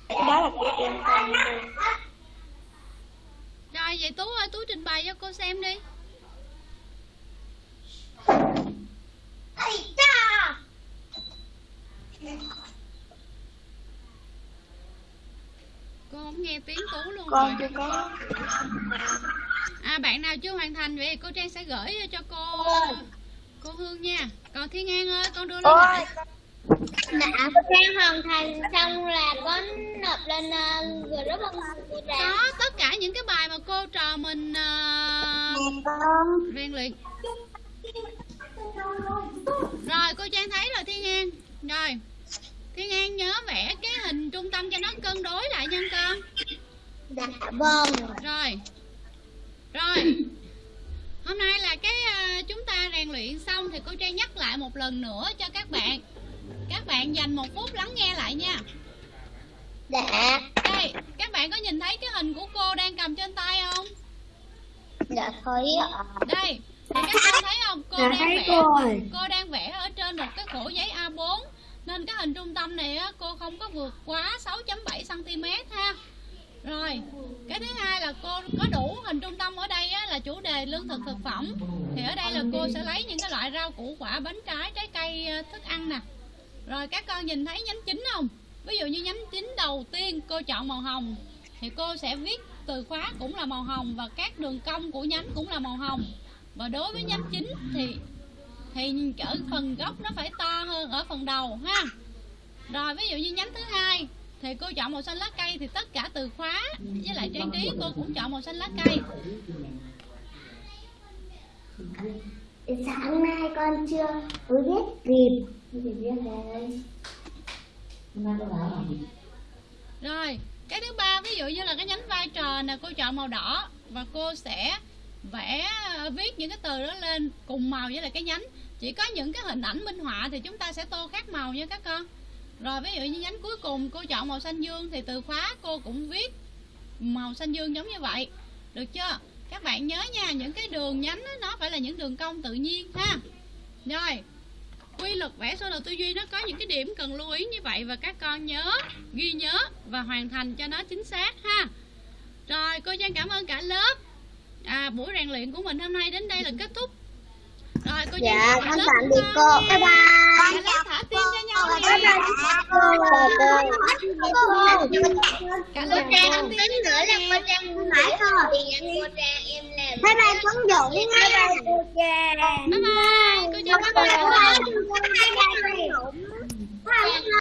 Đó là của em con Rồi vậy Tú ơi Tú trình bày cho cô xem đi Cô không nghe tiếng Tú luôn con chưa có. À bạn nào chưa hoàn thành vậy thì cô Trang sẽ gửi cho cô Cô Hương nha. Còn Thiên An ơi con đưa lên ôi dạ cô Trang hoàn thành xong là có nộp lên uh, group không cô Trang. Có tất cả những cái bài mà cô trò mình uh, rèn luyện Rồi cô Trang thấy rồi Thiên An. Rồi Thiên An nhớ vẽ cái hình trung tâm cho nó cân đối lại nha con. Dạ vâng. Rồi Rồi. Hôm nay là cái à, chúng ta rèn luyện xong thì cô Trang nhắc lại một lần nữa cho các bạn. Các bạn dành một phút lắng nghe lại nha. Dạ. Đây, các bạn có nhìn thấy cái hình của cô đang cầm trên tay không? dạ thấy ạ. Đây, thì các bạn thấy không? Cô Dạ, đang vẽ rồi. Cô đang vẽ ở trên một cái khổ giấy A4 Nên cái hình trung tâm này á, cô không có vượt quá 6.7cm ha Rồi, cái thứ hai là cô có đủ hình trung tâm ở đây á, là chủ đề lương thực thực phẩm Thì ở đây là cô sẽ lấy những cái loại rau củ quả, bánh trái, trái cây, ờ, thức ăn nè Rồi các con nhìn thấy nhánh chính không? Ví dụ như nhánh chính đầu tiên cô chọn màu hồng Thì cô sẽ viết từ khóa cũng là màu hồng Và các đường cong của nhánh cũng là màu hồng Và đối với nhánh chính thì thì ở phần gốc nó phải to hơn ở phần đầu ha? Rồi ví dụ như nhánh thứ hai thì cô chọn màu xanh lá cây thì tất cả từ khóa với lại trang trí cô cũng chọn màu xanh lá cây. Sáng nay con chưa mới biết kịp rồi cái thứ ba ví dụ như là cái nhánh vai trò nè cô chọn màu đỏ và cô sẽ vẽ ờ, viết những cái từ đó lên cùng màu với lại cái nhánh. Chỉ có những cái hình ảnh minh họa thì chúng ta sẽ tô khác màu nha các con. Rồi ví dụ như nhánh cuối cùng cô chọn màu xanh dương thì từ khóa cô cũng viết màu xanh dương giống như vậy. Được chưa? Các bạn nhớ nha những cái đường nhánh đó, nó phải là những đường cong tự nhiên ha. Rồi quy luật vẽ sơ đồ tư duy nó có những cái điểm cần lưu ý như vậy và các con nhớ ghi nhớ và hoàn thành cho nó chính xác ha. Rồi cô Trang cảm ơn cả lớp à, buổi rèn luyện của mình hôm nay đến đây là kết thúc rồi cô dạ con tạm biệt cô bye bye con thả tim cho nhau bye bye cô cô cả lớp trang không tính nữa là cô trang mãi thôi bye bye quấn dụ đi nha bye bye cô trang bye bye cô trang bye bye